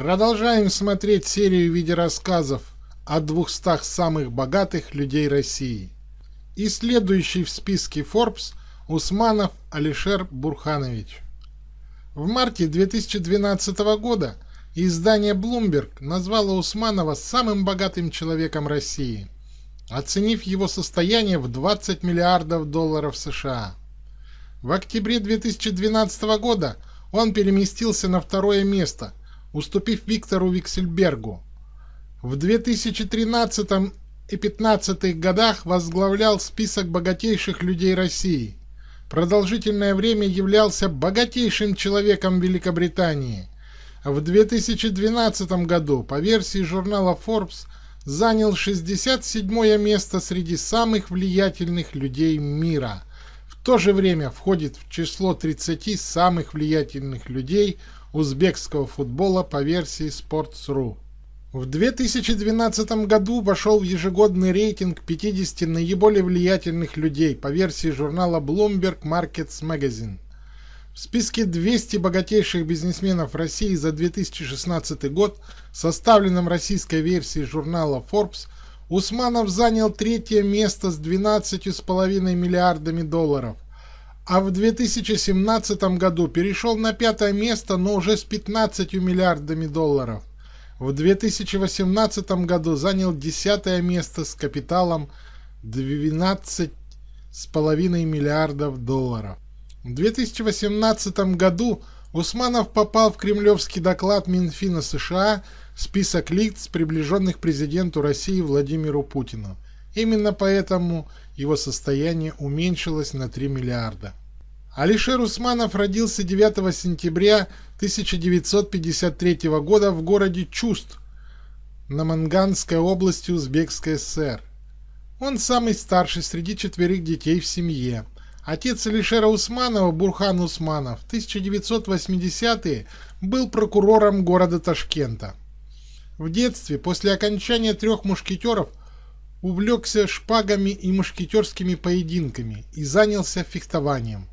Продолжаем смотреть серию видеорассказов о 200 самых богатых людей России. И следующий в списке Forbes Усманов Алишер Бурханович. В марте 2012 года издание Bloomberg назвало Усманова самым богатым человеком России, оценив его состояние в 20 миллиардов долларов США. В октябре 2012 года он переместился на второе место – уступив Виктору Виксельбергу. В 2013 и 2015 годах возглавлял список богатейших людей России. Продолжительное время являлся богатейшим человеком Великобритании. В 2012 году по версии журнала Forbes занял 67 место среди самых влиятельных людей мира. В то же время входит в число 30 самых влиятельных людей – узбекского футбола по версии Sports.ru. В 2012 году вошел в ежегодный рейтинг 50 наиболее влиятельных людей по версии журнала Bloomberg Markets Magazine. В списке 200 богатейших бизнесменов России за 2016 год, составленном российской версией журнала Forbes, Усманов занял третье место с 12,5 миллиардами долларов – а в 2017 году перешел на пятое место, но уже с 15 миллиардами долларов. В 2018 году занял десятое место с капиталом 12,5 миллиардов долларов. В 2018 году Усманов попал в кремлевский доклад Минфина США список лиц, приближенных президенту России Владимиру Путину. Именно поэтому его состояние уменьшилось на 3 миллиарда. Алишер Усманов родился 9 сентября 1953 года в городе Чуст, на Манганской области Узбекской ССР. Он самый старший среди четверых детей в семье. Отец Алишера Усманова, Бурхан Усманов, в 1980-е был прокурором города Ташкента. В детстве, после окончания трех мушкетеров, увлекся шпагами и мушкетерскими поединками и занялся фехтованием.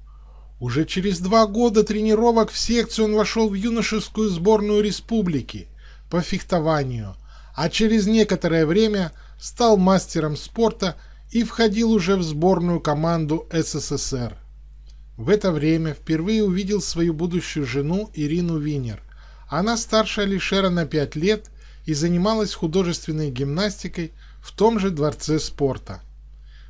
Уже через два года тренировок в секцию он вошел в юношескую сборную республики по фехтованию, а через некоторое время стал мастером спорта и входил уже в сборную команду СССР. В это время впервые увидел свою будущую жену Ирину Винер. Она старше Алишера на 5 лет и занималась художественной гимнастикой в том же дворце спорта.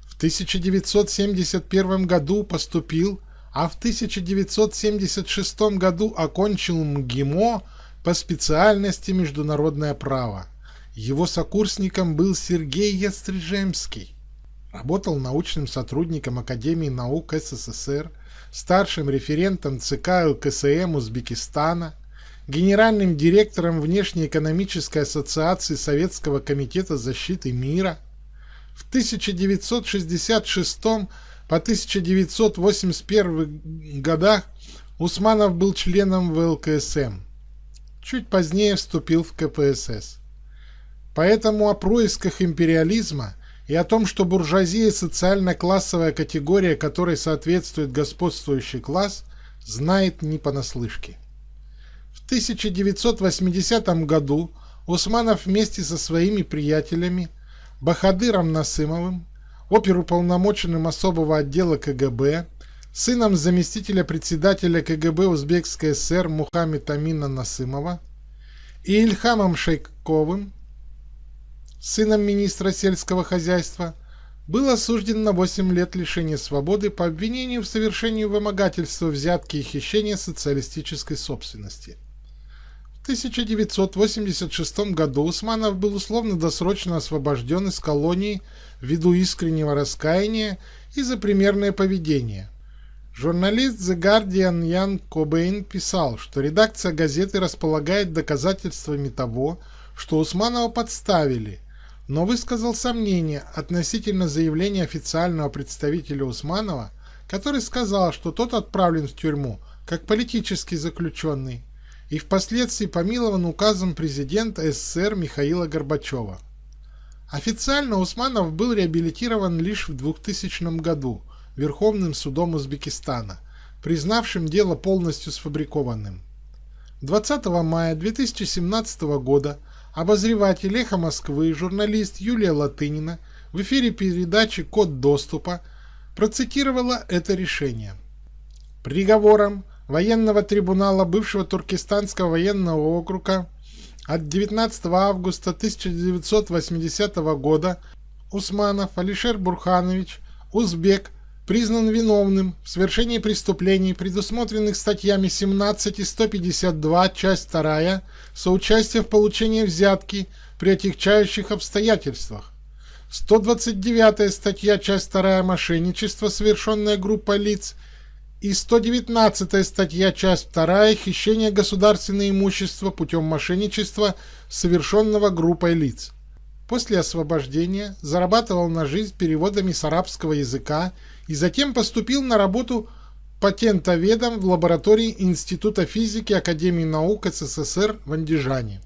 В 1971 году поступил а в 1976 году окончил МГИМО по специальности международное право. Его сокурсником был Сергей Ястрижемский. Работал научным сотрудником Академии наук СССР, старшим референтом ЦК ЛКСМ Узбекистана, генеральным директором Внешнеэкономической ассоциации Советского комитета защиты мира. В 1966 по 1981 годах Усманов был членом ВЛКСМ. Чуть позднее вступил в КПСС. Поэтому о происках империализма и о том, что буржуазия – социально-классовая категория, которой соответствует господствующий класс, знает не понаслышке. В 1980 году Усманов вместе со своими приятелями Бахадыром Насымовым оперуполномоченным особого отдела КГБ, сыном заместителя председателя КГБ Узбекской ССР Мухаммед Амина Насымова и Ильхамом Шейковым, сыном министра сельского хозяйства, был осужден на 8 лет лишения свободы по обвинению в совершении вымогательства, взятки и хищения социалистической собственности. 1986 году Усманов был условно-досрочно освобожден из колонии ввиду искреннего раскаяния и за примерное поведение. Журналист The Guardian Ян Кобейн писал, что редакция газеты располагает доказательствами того, что Усманова подставили, но высказал сомнение относительно заявления официального представителя Усманова, который сказал, что тот отправлен в тюрьму как политический заключенный и впоследствии помилован указом президента СССР Михаила Горбачева. Официально Усманов был реабилитирован лишь в 2000 году Верховным судом Узбекистана, признавшим дело полностью сфабрикованным. 20 мая 2017 года обозреватель «Эхо Москвы» журналист Юлия Латынина в эфире передачи «Код доступа» процитировала это решение. Приговором военного трибунала бывшего Туркестанского военного округа от 19 августа 1980 года Усманов Алишер Бурханович, узбек, признан виновным в совершении преступлений, предусмотренных статьями 17 и 152, часть 2, соучастие в получении взятки при отягчающих обстоятельствах. 129 статья, часть 2, мошенничество, совершенное группой лиц, и 119 статья, часть 2, хищение государственного имущества путем мошенничества, совершенного группой лиц. После освобождения зарабатывал на жизнь переводами с арабского языка и затем поступил на работу патентоведом в лаборатории Института физики Академии наук СССР в Андижане.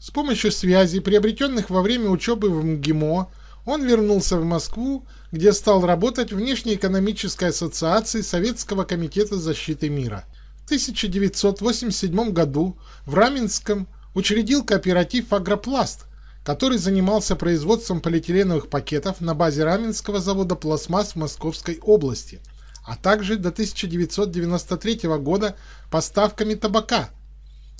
С помощью связей, приобретенных во время учебы в МГИМО, он вернулся в Москву, где стал работать в Внешнеэкономической ассоциации Советского комитета защиты мира. В 1987 году в Раменском учредил кооператив «Агропласт», который занимался производством полиэтиленовых пакетов на базе Раменского завода «Пластмасс» в Московской области, а также до 1993 года поставками табака.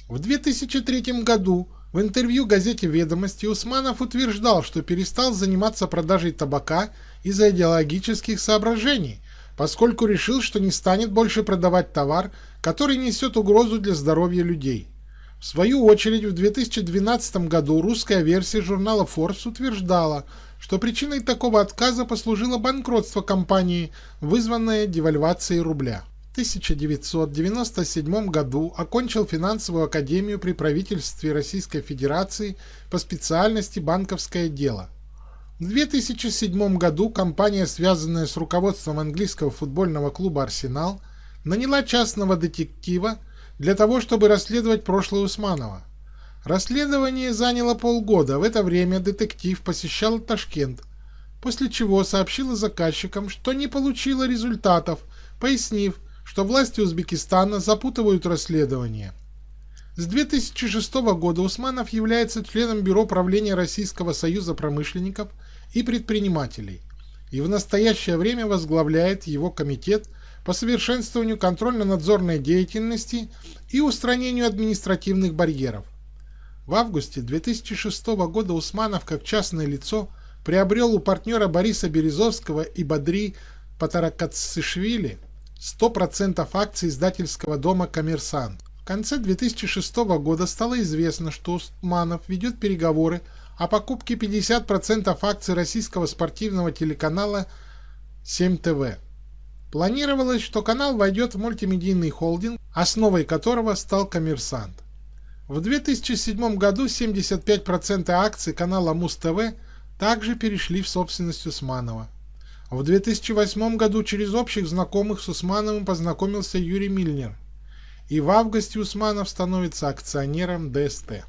В 2003 году в интервью газете «Ведомости» Усманов утверждал, что перестал заниматься продажей табака из-за идеологических соображений, поскольку решил, что не станет больше продавать товар, который несет угрозу для здоровья людей. В свою очередь, в 2012 году русская версия журнала Forbes утверждала, что причиной такого отказа послужило банкротство компании, вызванное девальвацией рубля. В 1997 году окончил финансовую академию при правительстве Российской Федерации по специальности «Банковское дело». В 2007 году компания, связанная с руководством английского футбольного клуба «Арсенал», наняла частного детектива для того, чтобы расследовать прошлое Усманова. Расследование заняло полгода, в это время детектив посещал Ташкент, после чего сообщила заказчикам, что не получила результатов, пояснив, что власти Узбекистана запутывают расследование. С 2006 года Усманов является членом Бюро правления Российского союза промышленников и предпринимателей и в настоящее время возглавляет его комитет по совершенствованию контрольно-надзорной деятельности и устранению административных барьеров. В августе 2006 года Усманов как частное лицо приобрел у партнера Бориса Березовского и Бадри Патаракацишвили 100% акций издательского дома «Коммерсант». В конце 2006 года стало известно, что Усманов ведет переговоры о покупке 50% акций российского спортивного телеканала 7ТВ. Планировалось, что канал войдет в мультимедийный холдинг, основой которого стал «Коммерсант». В 2007 году 75% акций канала Муз-ТВ также перешли в собственность Усманова. В 2008 году через общих знакомых с Усмановым познакомился Юрий Мильнер, и в августе Усманов становится акционером ДСТ.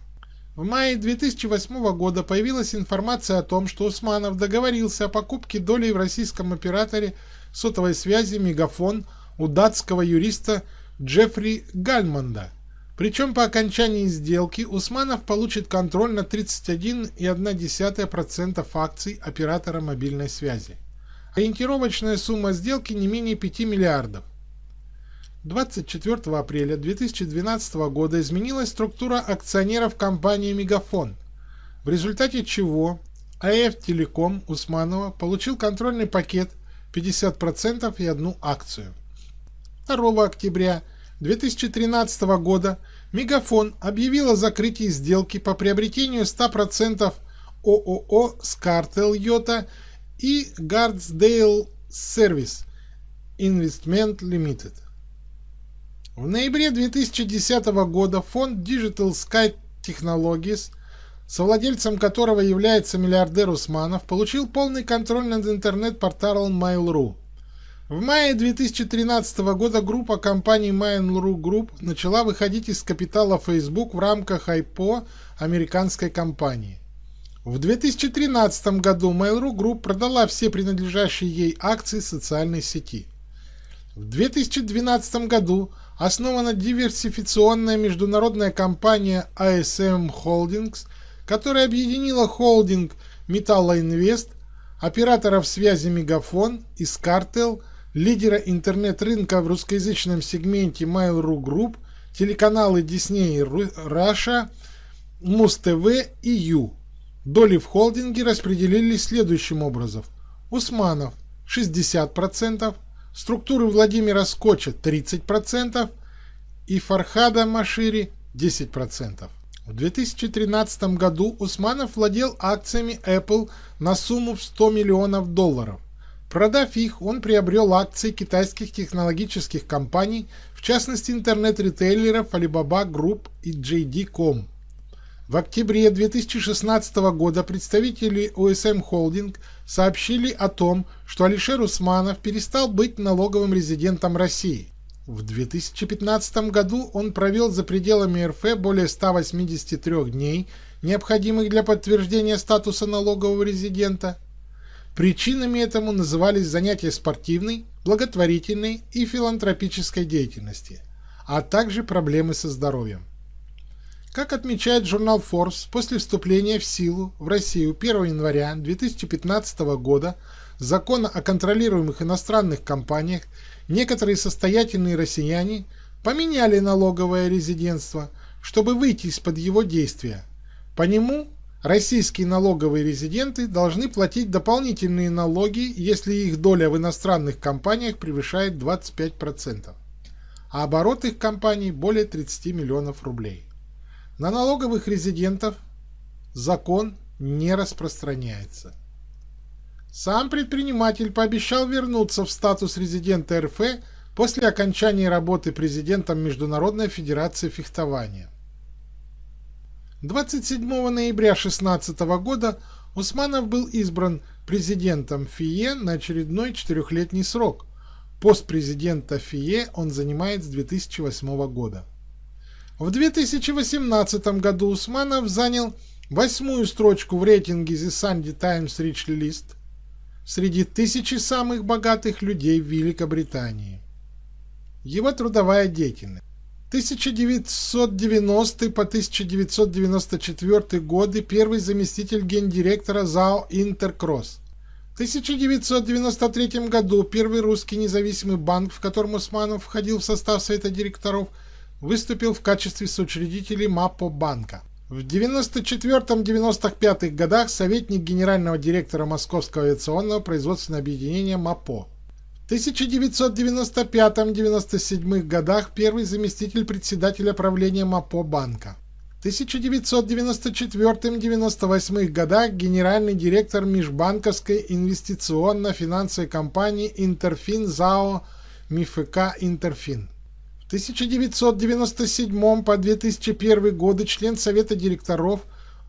В мае 2008 года появилась информация о том, что Усманов договорился о покупке долей в российском операторе сотовой связи «Мегафон» у датского юриста Джеффри Гальмонда. Причем по окончании сделки Усманов получит контроль на 31,1% акций оператора мобильной связи. Ориентировочная сумма сделки не менее 5 миллиардов. 24 апреля 2012 года изменилась структура акционеров компании «Мегафон», в результате чего АФ Телеком Усманова получил контрольный пакет 50% и одну акцию. 2 октября 2013 года Мегафон объявил о закрытии сделки по приобретению 100% ООО «Скартел Йота» и Гарdsdale Service Investment Limited. В ноябре 2010 года фонд Digital Sky Technologies, совладельцем которого является миллиардер Усманов, получил полный контроль над интернет-порталом Mail.ru. В мае 2013 года группа компаний Mail.ru Group начала выходить из капитала Facebook в рамках IPO американской компании. В 2013 году Mail.ru Group продала все принадлежащие ей акции социальной сети. В 2012 году основана диверсификационная международная компания ASM Holdings, которая объединила холдинг Металлоинвест, операторов связи Мегафон и Скартел, лидера интернет-рынка в русскоязычном сегменте Mail.ru Group, телеканалы Disney Russia, Муз-ТВ и Ю. Доли в холдинге распределились следующим образом. Усманов 60%, структуры Владимира Скотча 30% и Фархада Машири 10%. В 2013 году Усманов владел акциями Apple на сумму в 100 миллионов долларов. Продав их, он приобрел акции китайских технологических компаний, в частности интернет-ритейлеров Alibaba Group и JD.com. В октябре 2016 года представители OSM Holding сообщили о том, что Алишер Усманов перестал быть налоговым резидентом России. В 2015 году он провел за пределами РФ более 183 дней, необходимых для подтверждения статуса налогового резидента. Причинами этому назывались занятия спортивной, благотворительной и филантропической деятельности, а также проблемы со здоровьем. Как отмечает журнал Forbes, после вступления в силу в Россию 1 января 2015 года закона о контролируемых иностранных компаниях некоторые состоятельные россияне поменяли налоговое резидентство, чтобы выйти из-под его действия. По нему российские налоговые резиденты должны платить дополнительные налоги, если их доля в иностранных компаниях превышает 25%, а оборот их компаний более 30 миллионов рублей. На налоговых резидентов закон не распространяется. Сам предприниматель пообещал вернуться в статус резидента РФ после окончания работы президентом Международной Федерации фехтования. 27 ноября 2016 года Усманов был избран президентом ФИЕ на очередной четырехлетний срок. Пост президента ФИЕ он занимает с 2008 года. В 2018 году Усманов занял восьмую строчку в рейтинге The Sunday Times Rich List среди тысячи самых богатых людей в Великобритании. Его трудовая деятельность. 1990 по 1994 годы первый заместитель гендиректора ЗАО «Интеркросс». В 1993 году первый русский независимый банк, в котором Усманов входил в состав совета директоров – выступил в качестве соучредителей МАПО банка. В 94-95 годах советник генерального директора Московского авиационного производственного объединения МАПО. В 1995-97 годах первый заместитель председателя правления МАПО банка. В 1994-98 годах генеральный директор межбанковской инвестиционно-финансовой компании Интерфин ЗАО МИФК Интерфин. 1997 по 2001 годы член Совета директоров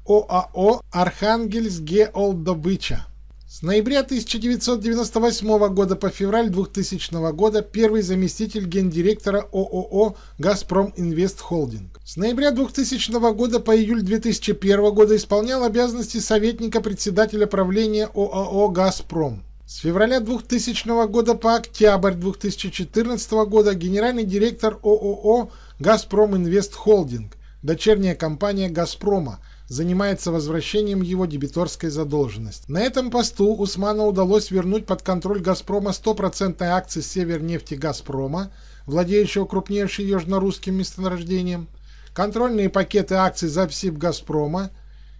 ОАО «Архангельск Геолдобыча». С ноября 1998 года по февраль 2000 года первый заместитель гендиректора ООО «Газпром Инвест Холдинг». С ноября 2000 года по июль 2001 года исполнял обязанности советника председателя правления ОАО «Газпром». С февраля 2000 года по октябрь 2014 года генеральный директор ООО «Газпром Инвест Холдинг», дочерняя компания «Газпрома», занимается возвращением его дебиторской задолженности. На этом посту Усману удалось вернуть под контроль «Газпрома» 100% акций «Севернефти Газпрома», владеющего крупнейшим южно-русским месторождением, контрольные пакеты акций «Запсиб Газпрома»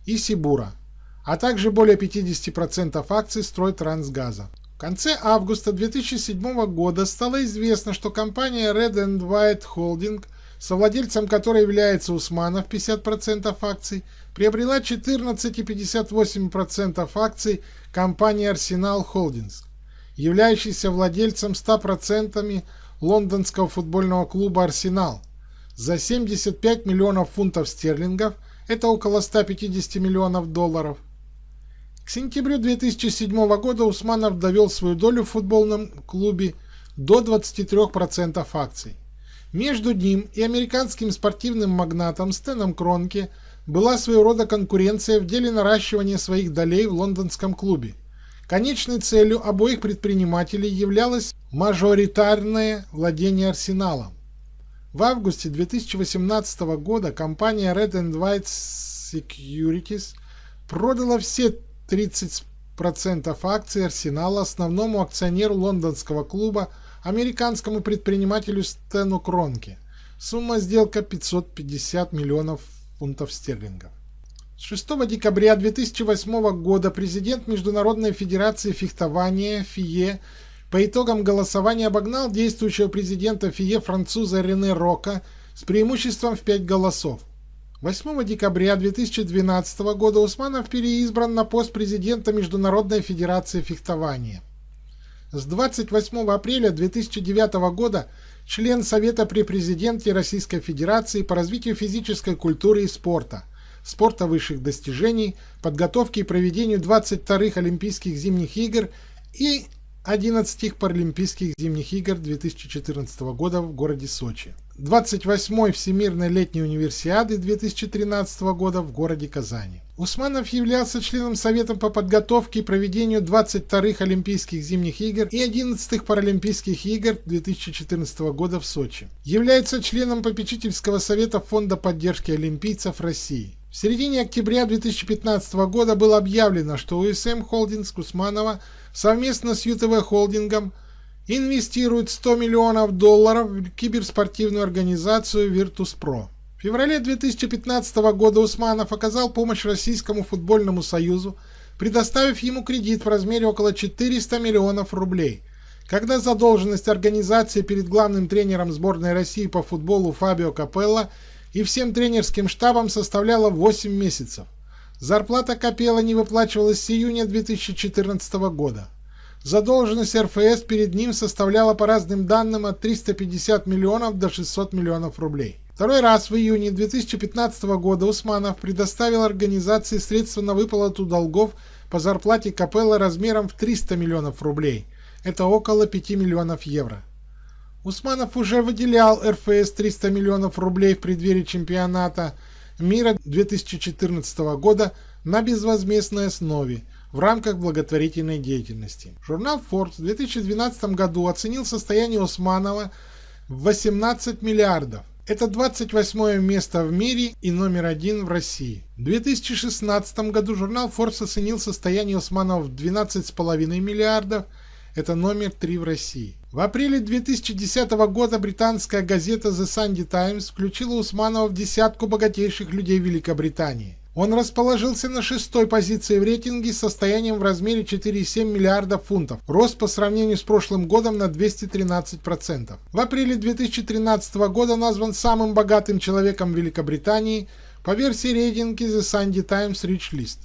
и «Сибура», а также более 50% акций Стройтрансгаза. В конце августа 2007 года стало известно, что компания Red and White Holding, совладельцем которой является Усманов 50% акций, приобрела 14,58% акций компании Arsenal Holdings, являющейся владельцем 100% лондонского футбольного клуба «Арсенал» за 75 миллионов фунтов стерлингов, это около 150 миллионов долларов – сентябрю 2007 года Усманов довел свою долю в футбольном клубе до 23% акций. Между ним и американским спортивным магнатом Стэном Кронке была своего рода конкуренция в деле наращивания своих долей в лондонском клубе. Конечной целью обоих предпринимателей являлось мажоритарное владение арсеналом. В августе 2018 года компания Red and White Securities продала все 30% акций Арсенала основному акционеру лондонского клуба американскому предпринимателю Стэну Кронке. Сумма сделка 550 миллионов фунтов стерлингов. 6 декабря 2008 года президент Международной Федерации фехтования ФИЕ по итогам голосования обогнал действующего президента ФИЕ француза Рене Рока с преимуществом в 5 голосов. 8 декабря 2012 года Усманов переизбран на пост президента Международной Федерации фехтования. С 28 апреля 2009 года член Совета при президенте Российской Федерации по развитию физической культуры и спорта, спорта высших достижений, подготовке и проведению 22-х Олимпийских зимних игр и 11 Паралимпийских зимних игр 2014 года в городе Сочи. 28-й Всемирной летней универсиады 2013 года в городе Казани. Усманов являлся членом Совета по подготовке и проведению 22-х Олимпийских зимних игр и 11-х Паралимпийских игр 2014 года в Сочи. Является членом попечительского совета Фонда поддержки олимпийцев России. В середине октября 2015 года было объявлено, что УСМ Холдингс Кусманова совместно с ЮТВ Холдингом инвестирует 100 миллионов долларов в киберспортивную организацию Virtus.pro. В феврале 2015 года Усманов оказал помощь Российскому футбольному союзу, предоставив ему кредит в размере около 400 миллионов рублей. Когда задолженность организации перед главным тренером сборной России по футболу Фабио Капелло и всем тренерским штабом составляла 8 месяцев. Зарплата Капелла не выплачивалась с июня 2014 года. Задолженность РФС перед ним составляла по разным данным от 350 миллионов до 600 миллионов рублей. Второй раз в июне 2015 года Усманов предоставил организации средства на выплату долгов по зарплате Капелла размером в 300 миллионов рублей. Это около 5 миллионов евро. Усманов уже выделял РФС 300 миллионов рублей в преддверии чемпионата мира 2014 года на безвозмездной основе в рамках благотворительной деятельности. Журнал Forbes в 2012 году оценил состояние Усманова в 18 миллиардов. Это 28 место в мире и номер один в России. В 2016 году журнал Forbes оценил состояние Усманова в 12,5 миллиардов – это номер 3 в России. В апреле 2010 года британская газета The Sunday Times включила Усманова в десятку богатейших людей Великобритании. Он расположился на шестой позиции в рейтинге с состоянием в размере 4,7 миллиардов фунтов, рост по сравнению с прошлым годом на 213%. В апреле 2013 года назван самым богатым человеком Великобритании по версии рейтинга The Sunday Times Rich List.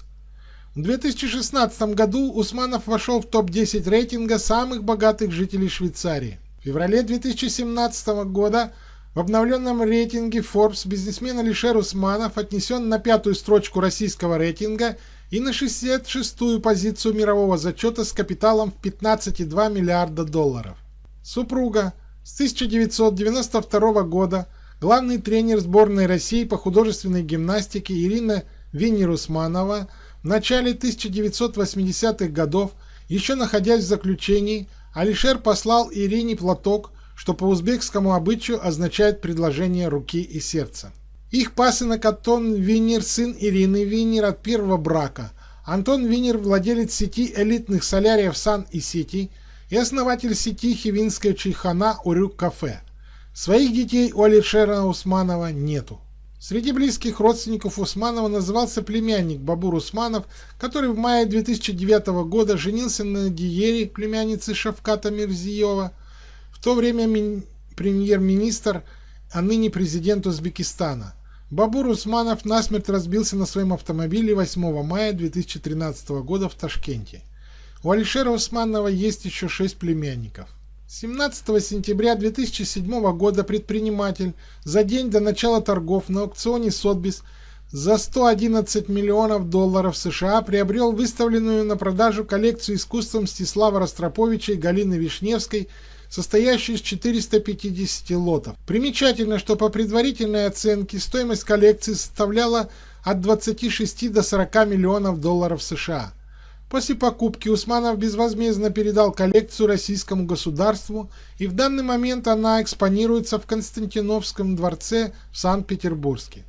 В 2016 году Усманов вошел в топ-10 рейтинга самых богатых жителей Швейцарии. В феврале 2017 года в обновленном рейтинге Forbes бизнесмен Алишер Усманов отнесен на пятую строчку российского рейтинга и на 66-ю позицию мирового зачета с капиталом в 15,2 миллиарда долларов. Супруга с 1992 года главный тренер сборной России по художественной гимнастике Ирина Винер-Усманова – в начале 1980-х годов, еще находясь в заключении, Алишер послал Ирине платок, что по узбекскому обычаю означает предложение руки и сердца. Их пасынок Антон Винер, сын Ирины Винер от первого брака. Антон Винер – владелец сети элитных соляриев Sun и Сити и основатель сети Хивинская чайхана Урюк Кафе. Своих детей у Алишера Усманова нету. Среди близких родственников Усманова назывался племянник Бабур Усманов, который в мае 2009 года женился на Диере, племяннице Шавката Мирзиева, в то время премьер-министр, а ныне президент Узбекистана. Бабур Усманов насмерть разбился на своем автомобиле 8 мая 2013 года в Ташкенте. У Алишера Усманова есть еще шесть племянников. 17 сентября 2007 года предприниматель за день до начала торгов на аукционе Сотбис за 111 миллионов долларов США приобрел выставленную на продажу коллекцию искусства Мстислава Ростроповича и Галины Вишневской, состоящую из 450 лотов. Примечательно, что по предварительной оценке стоимость коллекции составляла от 26 до 40 миллионов долларов США. После покупки Усманов безвозмездно передал коллекцию российскому государству, и в данный момент она экспонируется в Константиновском дворце в Санкт-Петербурге.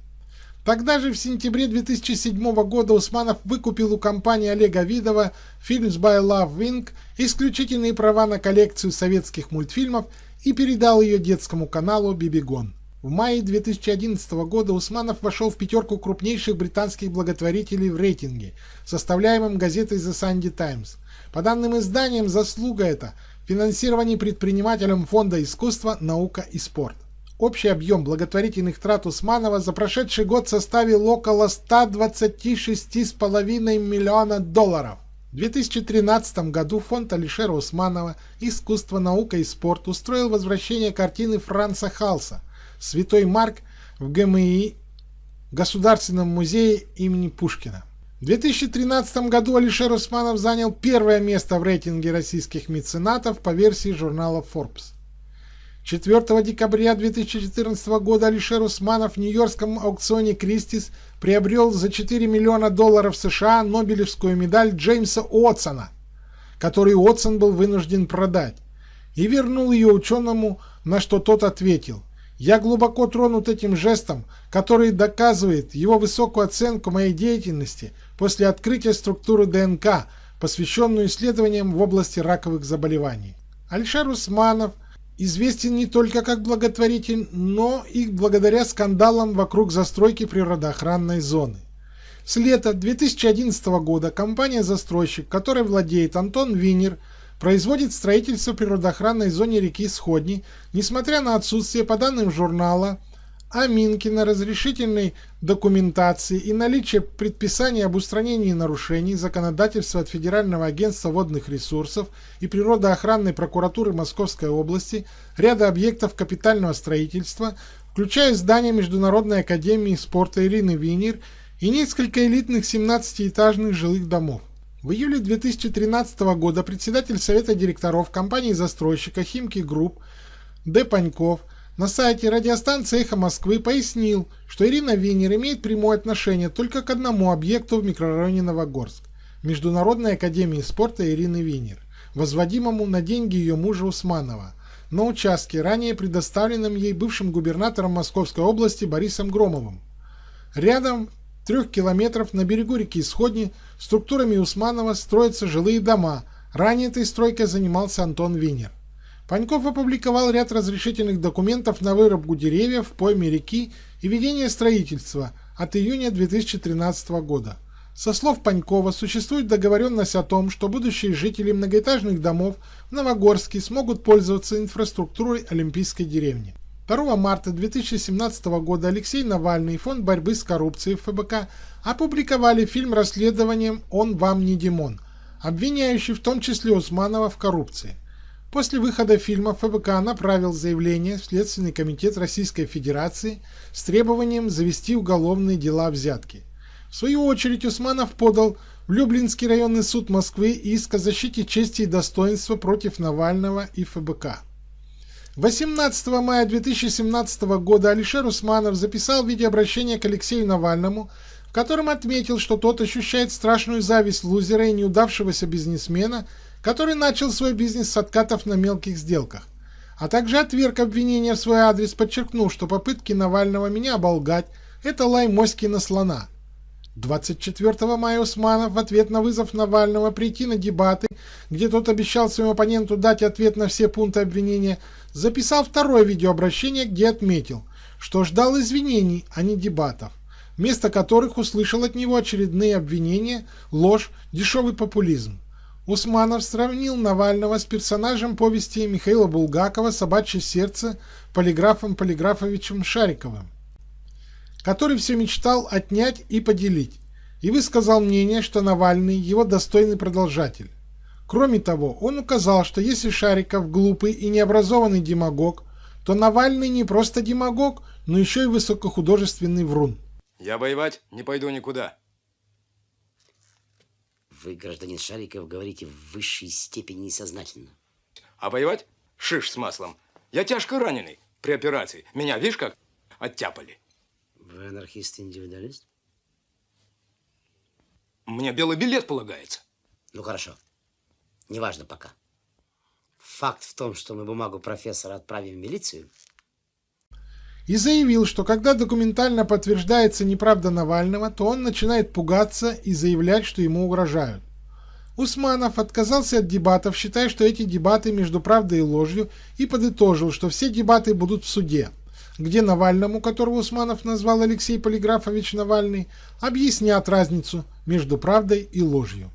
Тогда же в сентябре 2007 года Усманов выкупил у компании Олега Видова Films by Love Wing исключительные права на коллекцию советских мультфильмов и передал ее детскому каналу Бибигон. В мае 2011 года Усманов вошел в пятерку крупнейших британских благотворителей в рейтинге, составляемом газетой The Sunday Times. По данным изданиям, заслуга это – финансирование предпринимателем Фонда искусства, наука и спорт. Общий объем благотворительных трат Усманова за прошедший год составил около 126,5 миллиона долларов. В 2013 году фонд Алишера Усманова «Искусство, наука и спорт» устроил возвращение картины Франца Халса Святой Марк в ГМИ Государственном музее имени Пушкина. В 2013 году Алишер Усманов занял первое место в рейтинге российских меценатов по версии журнала Forbes. 4 декабря 2014 года Алишер Усманов в нью-йоркском аукционе Кристис приобрел за 4 миллиона долларов США Нобелевскую медаль Джеймса Уотсона, которую Уотсон был вынужден продать, и вернул ее ученому, на что тот ответил я глубоко тронут этим жестом, который доказывает его высокую оценку моей деятельности после открытия структуры ДНК, посвященную исследованиям в области раковых заболеваний. Альшар Усманов известен не только как благотворитель, но и благодаря скандалам вокруг застройки природоохранной зоны. С лета 2011 года компания-застройщик, которой владеет Антон Винер, производит строительство природоохранной зоне реки Сходни, несмотря на отсутствие по данным журнала Аминкина разрешительной документации и наличие предписания об устранении нарушений законодательства от Федерального агентства водных ресурсов и природоохранной прокуратуры Московской области ряда объектов капитального строительства, включая здание Международной академии спорта Ирины Винер и несколько элитных 17-этажных жилых домов. В июле 2013 года председатель Совета директоров компании-застройщика «Химки Group» Д. Паньков на сайте радиостанции «Эхо Москвы» пояснил, что Ирина Винер имеет прямое отношение только к одному объекту в микрорайоне Новогорск – Международной академии спорта Ирины Винер, возводимому на деньги ее мужа Усманова, на участке, ранее предоставленном ей бывшим губернатором Московской области Борисом Громовым. Рядом трех километров на берегу реки Сходни структурами Усманова строятся жилые дома. Ранее этой стройкой занимался Антон Винер. Паньков опубликовал ряд разрешительных документов на вырубку деревьев пойме реки и ведение строительства от июня 2013 года. Со слов Панькова существует договоренность о том, что будущие жители многоэтажных домов в Новогорске смогут пользоваться инфраструктурой Олимпийской деревни. 2 марта 2017 года Алексей Навальный и Фонд борьбы с коррупцией ФБК опубликовали фильм расследованием «Он вам не Димон», обвиняющий в том числе Усманова в коррупции. После выхода фильма ФБК направил заявление в Следственный комитет Российской Федерации с требованием завести уголовные дела взятки. В свою очередь Усманов подал в Люблинский районный суд Москвы иск о защите чести и достоинства против Навального и ФБК. 18 мая 2017 года Алишер Усманов записал видеообращение к Алексею Навальному, в котором отметил, что тот ощущает страшную зависть лузера и неудавшегося бизнесмена, который начал свой бизнес с откатов на мелких сделках, а также отверг обвинения в свой адрес, подчеркнув, что попытки Навального меня оболгать – это лай моськи на слона – 24 мая Усманов в ответ на вызов Навального прийти на дебаты, где тот обещал своему оппоненту дать ответ на все пункты обвинения, записал второе видеообращение, где отметил, что ждал извинений, а не дебатов, вместо которых услышал от него очередные обвинения, ложь, дешевый популизм. Усманов сравнил Навального с персонажем повести Михаила Булгакова «Собачье сердце» полиграфом Полиграфовичем Шариковым который все мечтал отнять и поделить, и высказал мнение, что Навальный его достойный продолжатель. Кроме того, он указал, что если Шариков глупый и необразованный демагог, то Навальный не просто демагог, но еще и высокохудожественный врун. Я воевать не пойду никуда. Вы, гражданин Шариков, говорите в высшей степени несознательно. А воевать? Шиш с маслом. Я тяжко раненый при операции. Меня, видишь, как оттяпали. Вы анархист-индивидуалист? Мне белый билет полагается. Ну хорошо. Неважно пока. Факт в том, что мы бумагу профессора отправим в милицию. И заявил, что когда документально подтверждается неправда Навального, то он начинает пугаться и заявлять, что ему угрожают. Усманов отказался от дебатов, считая, что эти дебаты между правдой и ложью, и подытожил, что все дебаты будут в суде, где Навальному, которого Усманов назвал Алексей Полиграфович Навальный, объяснят разницу между правдой и ложью.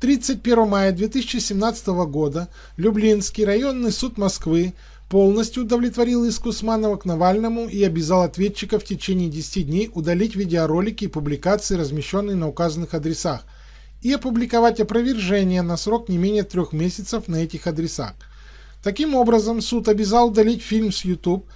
31 мая 2017 года Люблинский районный суд Москвы полностью удовлетворил иск Усманова к Навальному и обязал ответчика в течение 10 дней удалить видеоролики и публикации, размещенные на указанных адресах, и опубликовать опровержение на срок не менее трех месяцев на этих адресах. Таким образом, суд обязал удалить фильм с YouTube,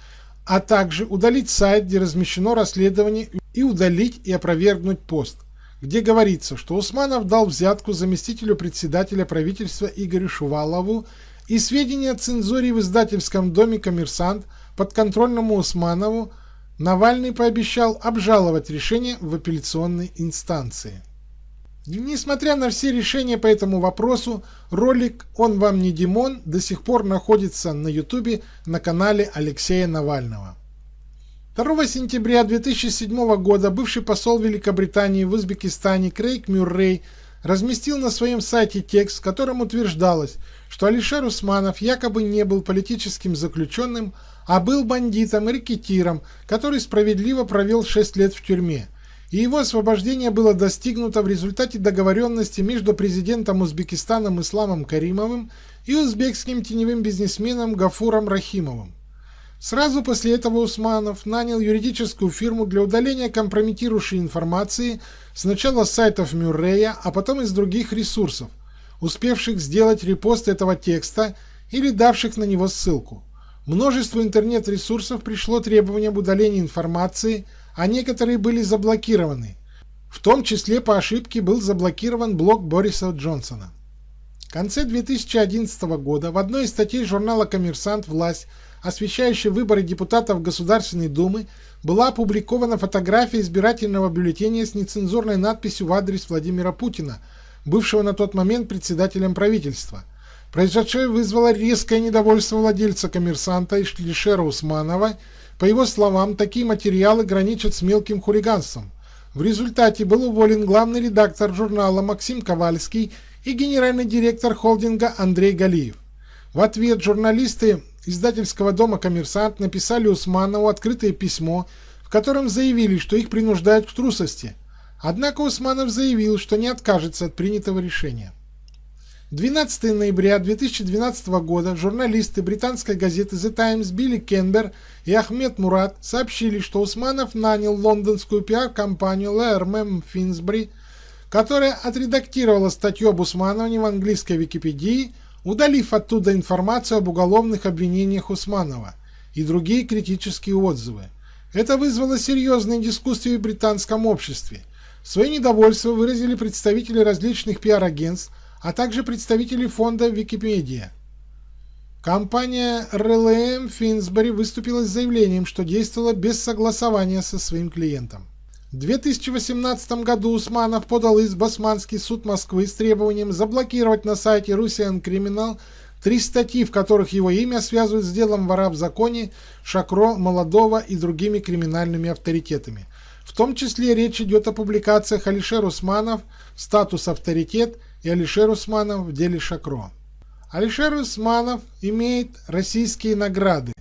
а также удалить сайт, где размещено расследование, и удалить и опровергнуть пост, где говорится, что Усманов дал взятку заместителю председателя правительства Игорю Шувалову и сведения о цензуре в издательском доме «Коммерсант» подконтрольному Усманову Навальный пообещал обжаловать решение в апелляционной инстанции. Несмотря на все решения по этому вопросу, ролик «Он вам не Димон» до сих пор находится на ютубе на канале Алексея Навального. 2 сентября 2007 года бывший посол Великобритании в Узбекистане Крейг Мюррей разместил на своем сайте текст, в котором утверждалось, что Алишер Усманов якобы не был политическим заключенным, а был бандитом и рекетиром, который справедливо провел 6 лет в тюрьме – и его освобождение было достигнуто в результате договоренности между президентом Узбекистана Исламом Каримовым и узбекским теневым бизнесменом Гафуром Рахимовым. Сразу после этого Усманов нанял юридическую фирму для удаления компрометирующей информации сначала с сайтов Мюррея, а потом из других ресурсов, успевших сделать репост этого текста или давших на него ссылку. Множеству интернет-ресурсов пришло требование об удалении информации – а некоторые были заблокированы. В том числе по ошибке был заблокирован блог Бориса Джонсона. В конце 2011 года в одной из статей журнала «Коммерсант. Власть», освещающей выборы депутатов Государственной Думы, была опубликована фотография избирательного бюллетеня с нецензурной надписью в адрес Владимира Путина, бывшего на тот момент председателем правительства. Произошедшее вызвало резкое недовольство владельца «Коммерсанта» Ишлишера Усманова – по его словам, такие материалы граничат с мелким хулиганством. В результате был уволен главный редактор журнала Максим Ковальский и генеральный директор холдинга Андрей Галиев. В ответ журналисты издательского дома «Коммерсант» написали Усманову открытое письмо, в котором заявили, что их принуждают к трусости. Однако Усманов заявил, что не откажется от принятого решения. 12 ноября 2012 года журналисты британской газеты The Times Билли Кенбер и Ахмед Мурат сообщили, что Усманов нанял лондонскую пиар-компанию LRM Finsbury, которая отредактировала статью об Усмановне в английской Википедии, удалив оттуда информацию об уголовных обвинениях Усманова и другие критические отзывы. Это вызвало серьезные дискуссии в британском обществе. Свое недовольство выразили представители различных пиар-агентств, а также представители фонда Википедия. Компания RLM Finsbury выступила с заявлением, что действовала без согласования со своим клиентом. В 2018 году Усманов подал из Басманский суд Москвы с требованием заблокировать на сайте Russian Criminal три статьи, в которых его имя связывают с делом вора в законе Шакро, Молодого и другими криминальными авторитетами. В том числе речь идет о публикациях Алишер Усманов «Статус авторитет» и Алишер Усманов в деле Шакро. Алишер Усманов имеет российские награды.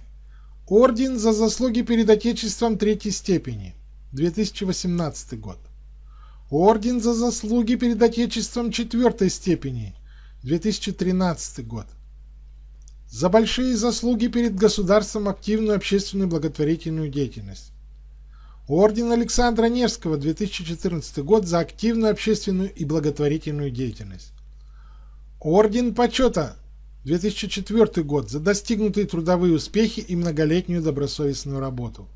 Орден за заслуги перед Отечеством третьей степени, 2018 год. Орден за заслуги перед Отечеством четвертой степени, 2013 год. За большие заслуги перед государством активную общественную благотворительную деятельность. Орден Александра Невского, 2014 год, за активную общественную и благотворительную деятельность. Орден Почета, 2004 год, за достигнутые трудовые успехи и многолетнюю добросовестную работу.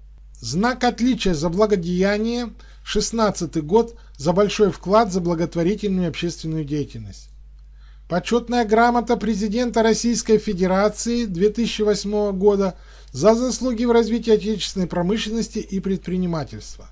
Знак отличия за благодеяние, 16 год, за большой вклад за благотворительную и общественную деятельность. Почетная грамота президента Российской Федерации 2008 года за заслуги в развитии отечественной промышленности и предпринимательства.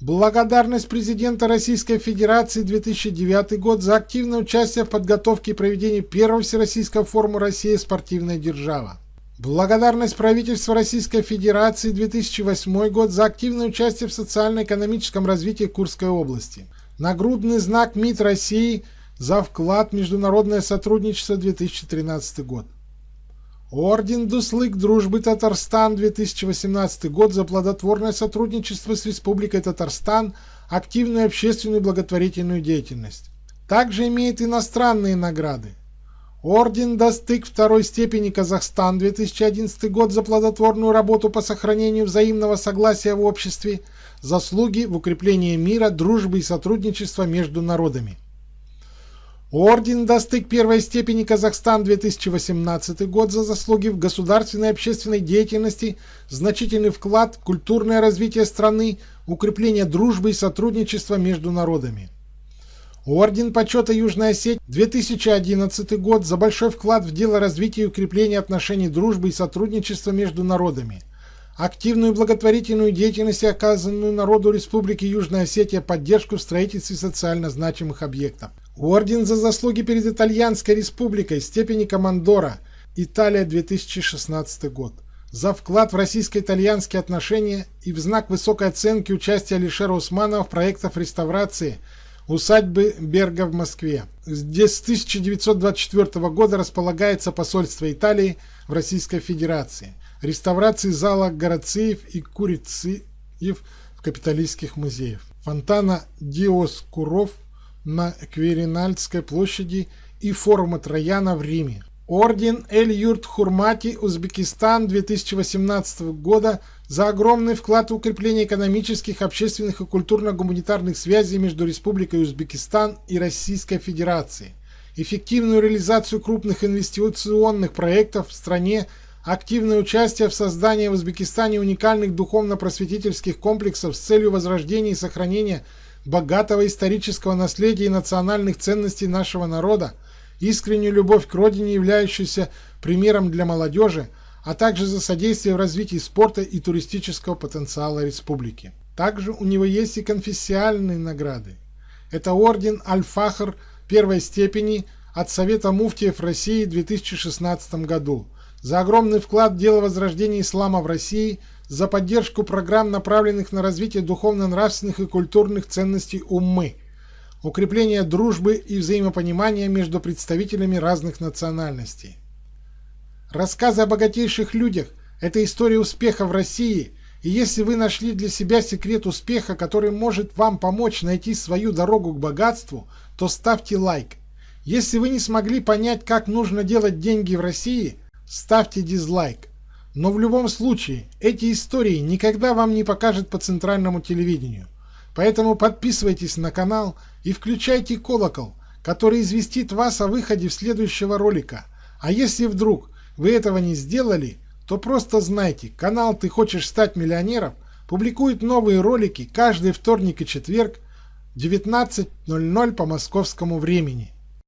Благодарность президента Российской Федерации 2009 год за активное участие в подготовке и проведении первого Всероссийского форума «Россия. Спортивная держава». Благодарность правительства Российской Федерации 2008 год за активное участие в социально-экономическом развитии Курской области. Нагрудный знак МИД России за вклад в международное сотрудничество 2013 год. Орден Дуслык Дружбы Татарстан 2018 год за плодотворное сотрудничество с Республикой Татарстан, активную общественную благотворительную деятельность. Также имеет иностранные награды. Орден Достык второй степени Казахстан 2011 год за плодотворную работу по сохранению взаимного согласия в обществе, заслуги в укреплении мира, дружбы и сотрудничества между народами. Орден Достык первой степени Казахстан 2018 год за заслуги в государственной и общественной деятельности, значительный вклад в культурное развитие страны, укрепление дружбы и сотрудничества между народами. Орден почета Южная Осетия 2011 год за большой вклад в дело развития и укрепления отношений дружбы и сотрудничества между народами. Активную благотворительную деятельность, оказанную народу Республики Южная Осетия поддержку в строительстве социально значимых объектов. Орден за заслуги перед Итальянской республикой степени командора. Италия 2016 год. За вклад в российско-итальянские отношения и в знак высокой оценки участия Алишера Усманова в проектах реставрации усадьбы Берга в Москве. Здесь с 1924 года располагается посольство Италии в Российской Федерации. Реставрации зала Горациев и Курициев капиталистских музеях. Фонтана Диоскуров на Кверинальской площади и форума Трояна в Риме. Орден Эль-Юрт Хурмати Узбекистан 2018 года за огромный вклад в укрепление экономических, общественных и культурно-гуманитарных связей между Республикой Узбекистан и Российской Федерацией, эффективную реализацию крупных инвестиционных проектов в стране, активное участие в создании в Узбекистане уникальных духовно-просветительских комплексов с целью возрождения и сохранения богатого исторического наследия и национальных ценностей нашего народа, искреннюю любовь к родине, являющуюся примером для молодежи, а также за содействие в развитии спорта и туристического потенциала республики. Также у него есть и конфессиальные награды. Это орден Аль-Фахр первой степени от Совета муфтиев России в 2016 году за огромный вклад в дело возрождения ислама в России – за поддержку программ, направленных на развитие духовно-нравственных и культурных ценностей уммы, укрепление дружбы и взаимопонимания между представителями разных национальностей. Рассказы о богатейших людях – это история успеха в России, и если вы нашли для себя секрет успеха, который может вам помочь найти свою дорогу к богатству, то ставьте лайк. Если вы не смогли понять, как нужно делать деньги в России, ставьте дизлайк. Но в любом случае, эти истории никогда вам не покажут по центральному телевидению. Поэтому подписывайтесь на канал и включайте колокол, который известит вас о выходе следующего ролика. А если вдруг вы этого не сделали, то просто знайте, канал «Ты хочешь стать миллионером» публикует новые ролики каждый вторник и четверг 19.00 по московскому времени.